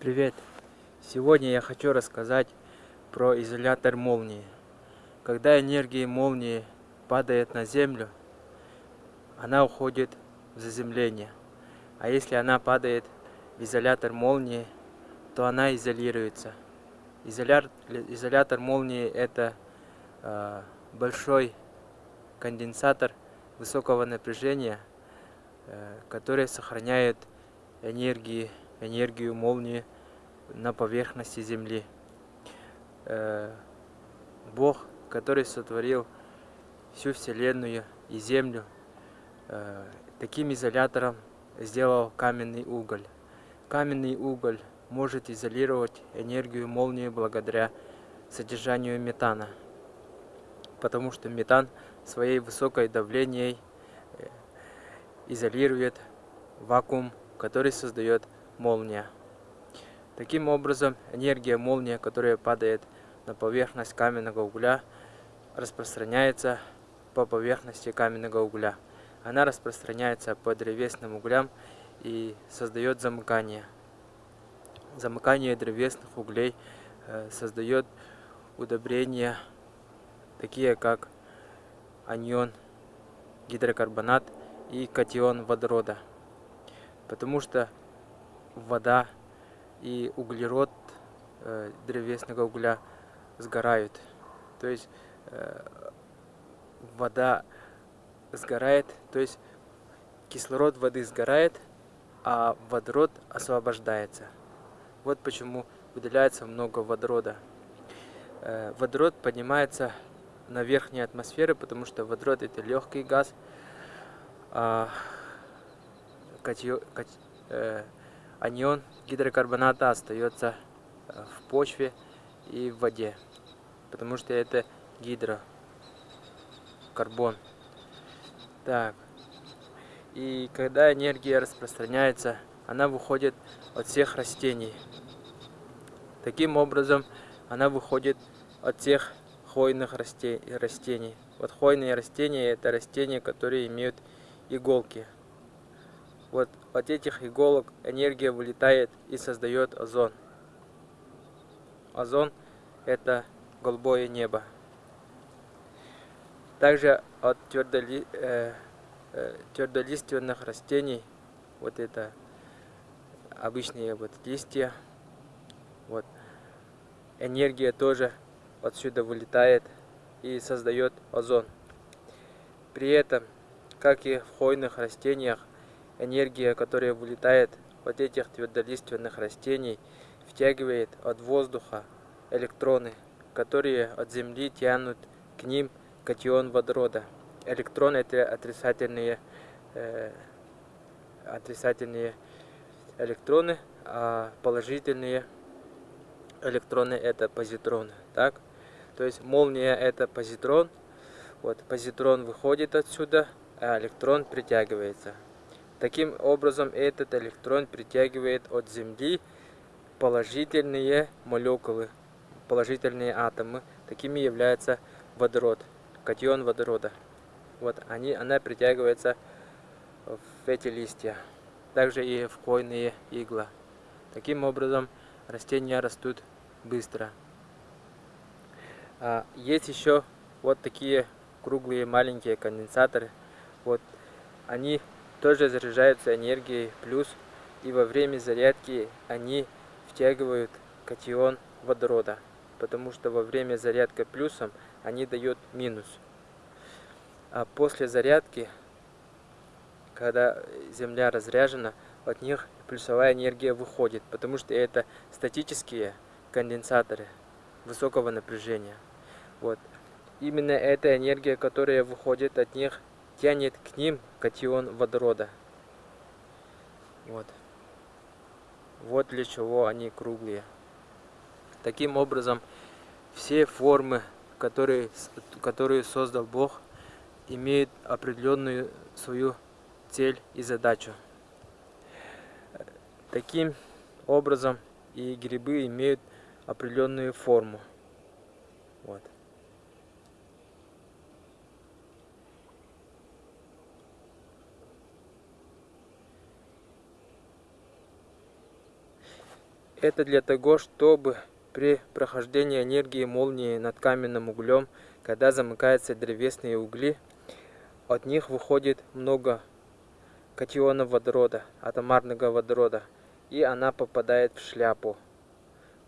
Привет! Сегодня я хочу рассказать про изолятор молнии. Когда энергия молнии падает на землю, она уходит в заземление. А если она падает в изолятор молнии, то она изолируется. Изоляр, изолятор молнии это э, большой конденсатор высокого напряжения, э, который сохраняет энергии, энергию молнии на поверхности Земли. Э, Бог, который сотворил всю Вселенную и Землю, э, таким изолятором сделал каменный уголь. Каменный уголь может изолировать энергию молнии благодаря содержанию метана, потому что метан своей высокой давлением э, изолирует вакуум, который создает молния. Таким образом, энергия молнии, которая падает на поверхность каменного угля, распространяется по поверхности каменного угля. Она распространяется по древесным углям и создает замыкание. Замыкание древесных углей э, создает удобрения, такие как анион гидрокарбонат и катион водорода. Потому что вода и углерод э, древесного угля сгорают. То есть э, вода сгорает, то есть кислород воды сгорает, а водород освобождается. Вот почему выделяется много водорода. Э, водород поднимается на верхней атмосфере, потому что водород это легкий газ, а катион, кати, э, анион гидрокарбоната остается э, в почве и в воде, потому что это гидрокарбон. Так, и когда энергия распространяется, она выходит от всех растений. Таким образом, она выходит от всех хвойных растений. Вот хвойные растения это растения, которые имеют иголки. Вот от этих иголок энергия вылетает и создает озон. Озон это голубое небо. Также от твердоли, э, э, твердолиственных растений, вот это обычные вот листья, вот энергия тоже отсюда вылетает и создает озон. При этом, как и в хвойных растениях, энергия, которая вылетает от этих твердолиственных растений, втягивает от воздуха электроны, которые от Земли тянут к ним катион водорода. Электроны это отрицательные, э, отрицательные электроны, а положительные электроны это позитроны. Так? То есть молния это позитрон. Вот позитрон выходит отсюда, а электрон притягивается. Таким образом, этот электрон притягивает от Земли положительные молекулы, положительные атомы. Такими является водород, катион водорода. Вот они, она притягивается в эти листья. Также и в хвойные игла. Таким образом, растения растут быстро. А, есть еще вот такие круглые маленькие конденсаторы. Вот они тоже заряжаются энергией плюс, и во время зарядки они втягивают катион водорода, потому что во время зарядки плюсом они дают минус. А после зарядки, когда Земля разряжена, от них плюсовая энергия выходит, потому что это статические конденсаторы высокого напряжения. Вот. Именно эта энергия, которая выходит от них, тянет к ним катион водорода. Вот. Вот для чего они круглые. Таким образом, все формы, которые, которые создал Бог, имеют определенную свою цель и задачу. Таким образом и грибы имеют определенную форму. Вот. Это для того, чтобы при прохождении энергии молнии над каменным углем, когда замыкаются древесные угли, от них выходит много катионов водорода, атомарного водорода, и она попадает в шляпу,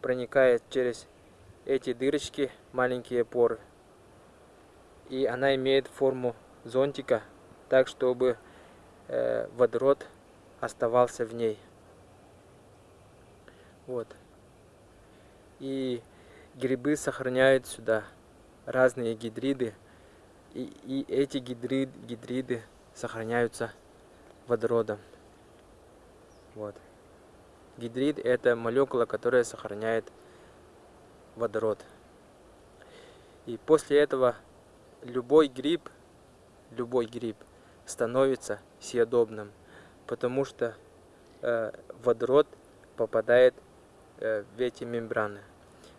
проникает через эти дырочки, маленькие поры. И она имеет форму зонтика, так чтобы э, водород оставался в ней. Вот. И грибы сохраняют сюда разные гидриды. И, и эти гидрид, гидриды сохраняются водородом. Вот. Гидрид это молекула, которая сохраняет водород. И после этого любой гриб, любой гриб становится съедобным, потому что э, водород попадает в эти мембраны.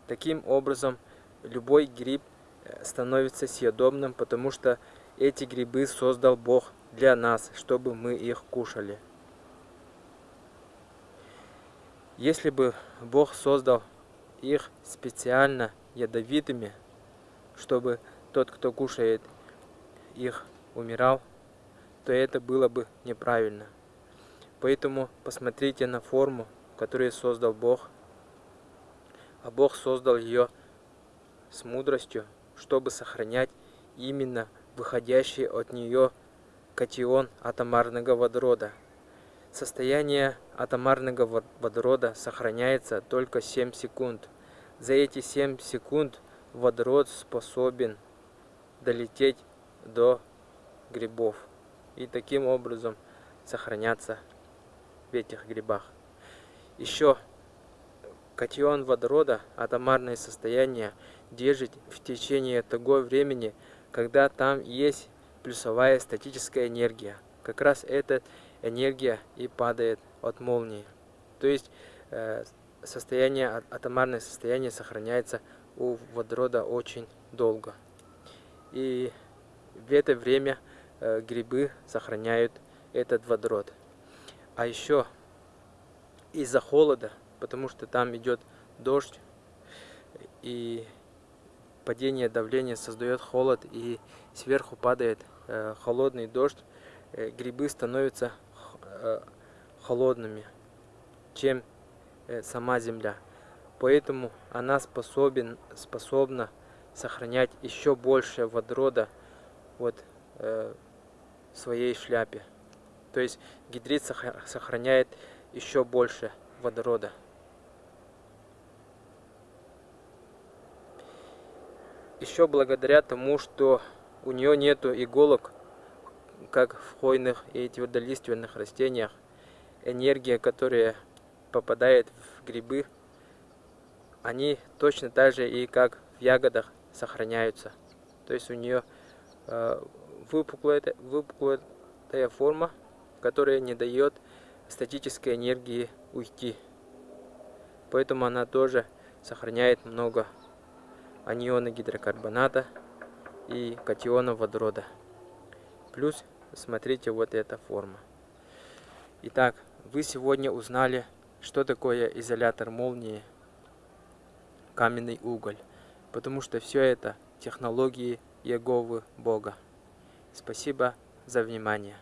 Таким образом, любой гриб э, становится съедобным, потому что эти грибы создал Бог для нас, чтобы мы их кушали. Если бы Бог создал их специально ядовитыми, чтобы тот, кто кушает их, умирал, то это было бы неправильно. Поэтому посмотрите на форму, которую создал Бог. А Бог создал ее с мудростью, чтобы сохранять именно выходящий от нее катион атомарного водорода. Состояние атомарного водорода сохраняется только 7 секунд. За эти 7 секунд водород способен долететь до грибов и таким образом сохраняться в этих грибах. Еще катион водорода, атомарное состояние, держит в течение того времени, когда там есть плюсовая статическая энергия. Как раз эта энергия и падает от молнии. То есть э, состояние, атомарное состояние сохраняется у водорода очень долго. И в это время э, грибы сохраняют этот водород. А еще из-за холода, потому что там идет дождь и падение давления создает холод и сверху падает э, холодный дождь, э, грибы становятся э, холодными, чем э, сама земля. Поэтому она способен, способна сохранять еще больше водорода вот, э, в своей шляпе. То есть гидрид сохраняет еще больше водорода. Еще благодаря тому, что у нее нету иголок, как в хвойных и твердолиственных растениях, энергия, которая попадает в грибы, они точно так же и как в ягодах сохраняются. То есть у нее э, выпуклая, выпуклая форма, которая не дает статической энергии уйти. Поэтому она тоже сохраняет много аниона гидрокарбоната и катиона водорода. Плюс смотрите вот эта форма. Итак, вы сегодня узнали, что такое изолятор молнии, каменный уголь. Потому что все это технологии Еговы Бога. Спасибо за внимание.